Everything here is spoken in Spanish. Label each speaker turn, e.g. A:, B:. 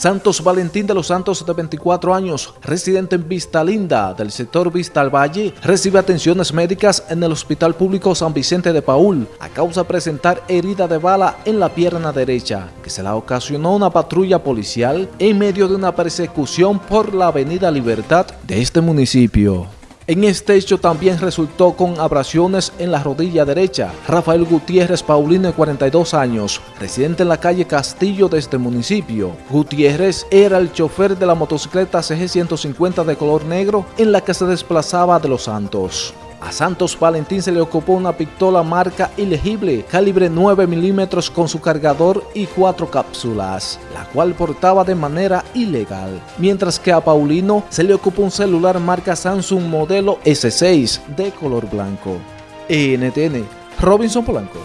A: Santos Valentín de los Santos, de 24 años, residente en Vista Linda, del sector Vista al Valle, recibe atenciones médicas en el Hospital Público San Vicente de Paul a causa de presentar herida de bala en la pierna derecha, que se la ocasionó una patrulla policial en medio de una persecución por la avenida Libertad de este municipio. En este hecho también resultó con abrasiones en la rodilla derecha. Rafael Gutiérrez Paulino, de 42 años, residente en la calle Castillo de este municipio. Gutiérrez era el chofer de la motocicleta CG150 de color negro en la que se desplazaba de Los Santos. A Santos Valentín se le ocupó una pistola marca ilegible, calibre 9 milímetros con su cargador y cuatro cápsulas, la cual portaba de manera ilegal. Mientras que a Paulino se le ocupó un celular marca Samsung modelo S6 de color blanco. NTN, Robinson Polanco.